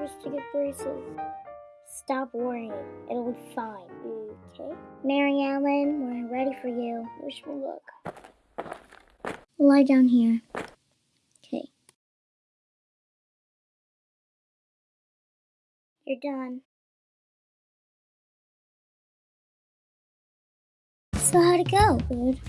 nervous to get braces. Stop worrying. It'll be fine. Okay? Mary Ellen, we're ready for you. Wish me luck. Lie down here. Okay. You're done. So how'd it go? Good.